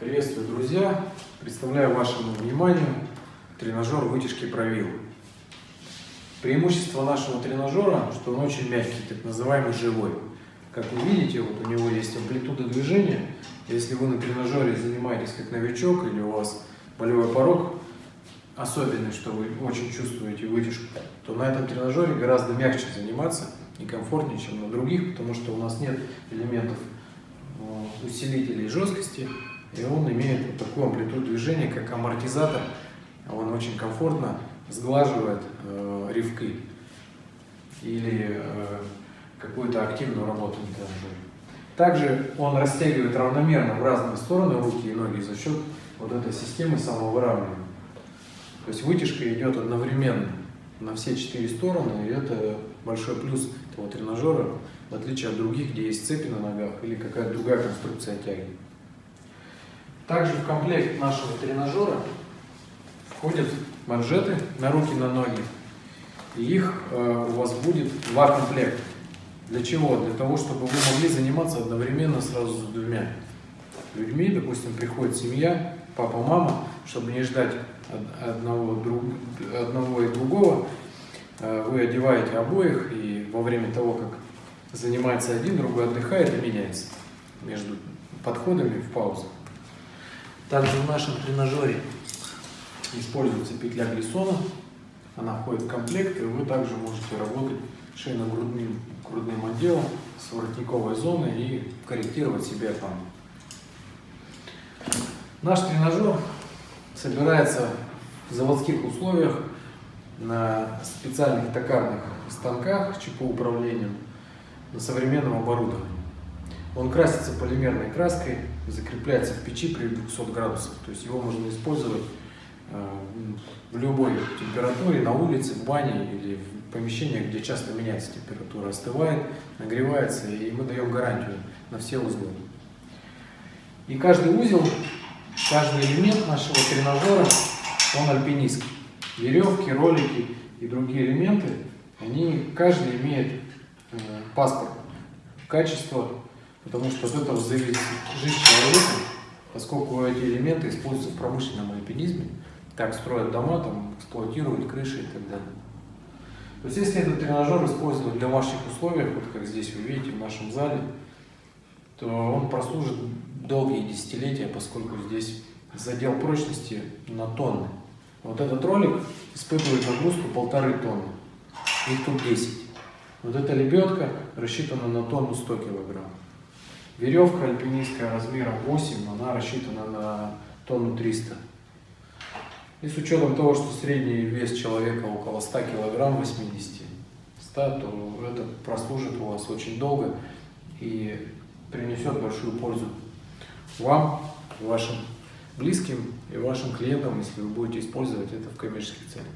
Приветствую, друзья! Представляю вашему вниманию тренажер вытяжки правил. Преимущество нашего тренажера, что он очень мягкий, так называемый живой. Как вы видите, вот у него есть амплитуда движения. Если вы на тренажере занимаетесь как новичок или у вас болевой порог особенный, что вы очень чувствуете вытяжку, то на этом тренажере гораздо мягче заниматься и комфортнее, чем на других, потому что у нас нет элементов э, усилителей жесткости, и он имеет вот такую амплитуду движения, как амортизатор. Он очень комфортно сглаживает э, ревки или э, какую-то активную работу. Также он растягивает равномерно в разные стороны руки и ноги за счет вот этой системы самовыравнивания. То есть вытяжка идет одновременно на все четыре стороны, и это большой плюс этого тренажера, в отличие от других, где есть цепи на ногах или какая-то другая конструкция тяги. Также в комплект нашего тренажера входят манжеты на руки, на ноги. И их э, у вас будет два комплекта. Для чего? Для того, чтобы вы могли заниматься одновременно сразу с двумя людьми. Допустим, приходит семья, папа, мама, чтобы не ждать одного, друг, одного и другого. Э, вы одеваете обоих, и во время того, как занимается один, другой отдыхает и меняется между подходами в паузах. Также в нашем тренажере используется петля глиссона. Она входит в комплект, и вы также можете работать шейно-грудным грудным отделом с воротниковой зоной и корректировать себе там. Наш тренажер собирается в заводских условиях на специальных токарных станках ЧП управлением на современном оборудовании. Он красится полимерной краской, закрепляется в печи при 200 градусах. То есть его можно использовать э, в любой температуре, на улице, в бане или в помещениях, где часто меняется температура, остывает, нагревается, и мы даем гарантию на все узлы. И каждый узел, каждый элемент нашего тренажера, он альпинистский. Веревки, ролики и другие элементы, они, каждый имеет э, паспорт, качество Потому что от этого зависит жизнь человека, поскольку эти элементы используются в промышленном альпинизме. Так строят дома, там, эксплуатируют крыши и так далее. То есть если этот тренажер использовать для ваших условий, вот как здесь вы видите в нашем зале, то он прослужит долгие десятилетия, поскольку здесь задел прочности на тонны. Вот этот ролик испытывает нагрузку полторы тонны, их тут 10. Вот эта лебедка рассчитана на тонну 100 килограмм. Веревка альпинистская размером 8, она рассчитана на тонну 300. И с учетом того, что средний вес человека около 100 килограмм, 80, 100, то это прослужит у вас очень долго и принесет большую пользу вам, вашим близким и вашим клиентам, если вы будете использовать это в коммерческих целях.